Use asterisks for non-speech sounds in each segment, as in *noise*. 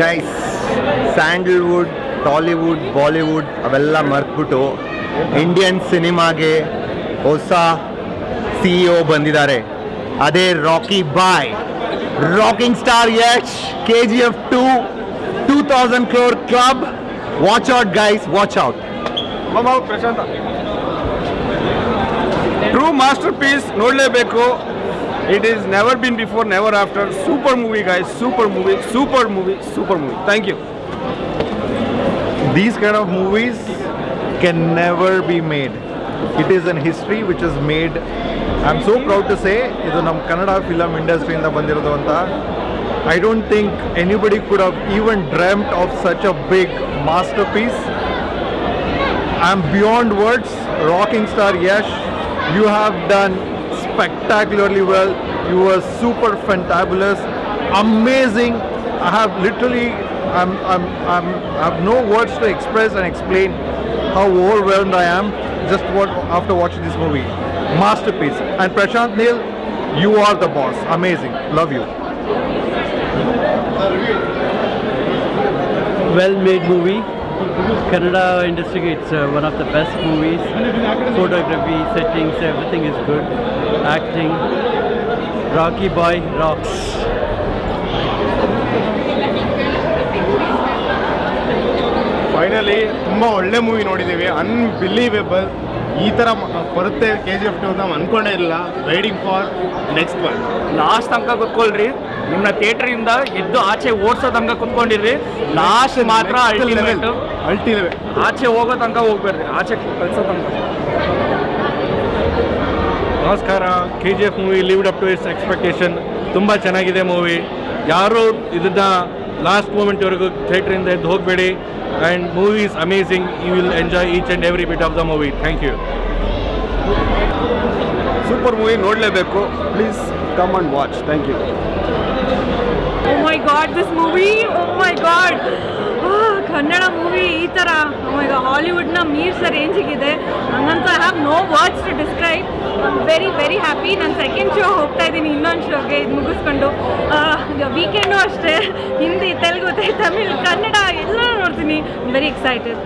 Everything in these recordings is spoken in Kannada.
ಗೈಸ್ ಸ್ಯಾಂಡಲ್ವುಡ್ ಟಾಲಿವುಡ್ ಬಾಲಿವುಡ್ ಅವೆಲ್ಲ ಮರ್ತ್ಬಿಟ್ಟು ಇಂಡಿಯನ್ ಸಿನಿಮಾಗೆ ಹೊಸ ಸಿ ಇ ಬಂದಿದ್ದಾರೆ. ಅದೇ Rocky Bhai rocking star Yash K G F two two thousand crore club watch out guys watch out Prashanth. True masterpiece ನೋಡಲೇಬೇಕು. It is never been before never after super movie guys super movie super movie super movie thank you these kind of movies can never be made. It is an history which is made. I'm so proud to say ಇದು ನಮ್ಮ ಕನ್ನಡ ಫಿಲಮ್ ಇಂಡಸ್ಟ್ರಿಯಿಂದ ಬಂದಿರೋದು ಅಂತ I don't think anybody could have even dreamt of such a big masterpiece I am beyond words rocking star Yash you have done spectacularly well. You were super fantabulous, amazing. I have literally, I'm, I'm, I'm, I have no words to express and explain how overwhelmed I am just what, after watching this movie. Masterpiece. And Prashant Neil, you are the boss. Amazing. Love you. well made movie. Kannada industry, it's uh, one of the best movies. Photography, settings, everything is good. Acting, Rocky Boy rocks. Finally, ತುಂಬ ಒಳ್ಳೆ ಮೂವಿ ನೋಡಿದ್ದೀವಿ ಅನ್ಬಿಲೀವೇಬಲ್ ಈ ಥರ ಬರುತ್ತೆ ಕೆ ಜಿ ಎಫ್ ಟು ನಾವು ಅನ್ಕೊಂಡೇ ಇಲ್ಲ waiting for next one last ತನಕ ನಿಮ್ಮನ್ನ ಥಿಯೇಟರಿಂದ ಎದ್ದು ಆಚೆ ಓಡಿಸೋ ತನಕ ಕುತ್ಕೊಂಡಿರ್ರಿ. ಲಾಸ್ಟ್ ಮಾತ್ರ ಅಲ್ಟಿಮೇಟ್ ಆಚೆ ಹೋಗೋ ತನಕ ಹೋಗ್ಬೇಡ್ರಿ ಆಚೆ ಕಳ್ಸೋ ತನಕ. ನಮಸ್ಕಾರ K G F movie lived up to its expectation ತುಂಬ ಚೆನ್ನಾಗಿದೆ ಮೂವಿ ಯಾರು ಇದನ್ನ ಲಾಸ್ಟ್ ಮೂಮೆಂಟ್ವರೆಗೂ ಥಿಯೇಟ್ರಿಂದ ಎದ್ದು ಹೋಗಬೇಡಿ. And movie is amazing you will enjoy each and every bit of the movie thank you super movie ನೋಡಲೇಬೇಕು. Please come and watch Thank you oh my God this movie! Oh my God Kannada movie ಈ ಥರ ಈಗ ಹಾಲಿವುಡ್ನ ಮೀರ್ಸ ರೇಂಜಿಗಿದೆ. ಹಂಗಂತ I have no words to describe very very happy ನಾನು ಸೆಕೆಂಡ್ ಶೋ ಹೋಗ್ತಾ ಇದ್ದೀನಿ ಇನ್ನೊಂದು ಶೋಗೆ ಇದು ಮುಗಿಸ್ಕೊಂಡು. ವೀಕೆಂಡು ಅಷ್ಟೇ. ಹಿಂದಿ ತೆಲುಗು ತಮಿಳ್ ಕನ್ನಡ ಎಲ್ಲ ನೋಡ್ತೀನಿ. Very excited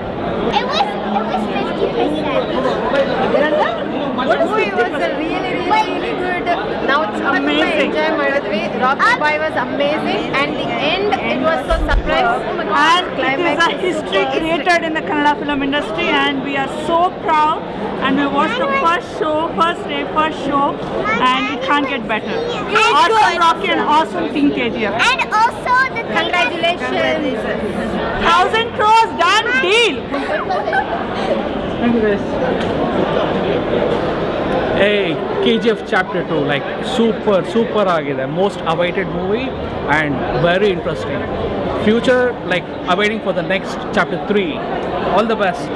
rock Dubai was amazing, and the end, it was so surprise oh and. It is a history created in the Kannada film industry and we are so proud and we watched the first show, first day, first show and it can't get better. Awesome Rocky and awesome Team KGF. And also the Congratulations. Thousand crores done deal. *laughs* Thank you guys. Hey. KGF Chapter 2, like super, super ಆಗಿದೆ most awaited movie and very interesting future like awaiting for the next chapter 3 all the best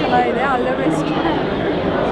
ಚೆನ್ನಾಗಿದೆ ಆಲ್ ದ ಬೆಸ್ಟ್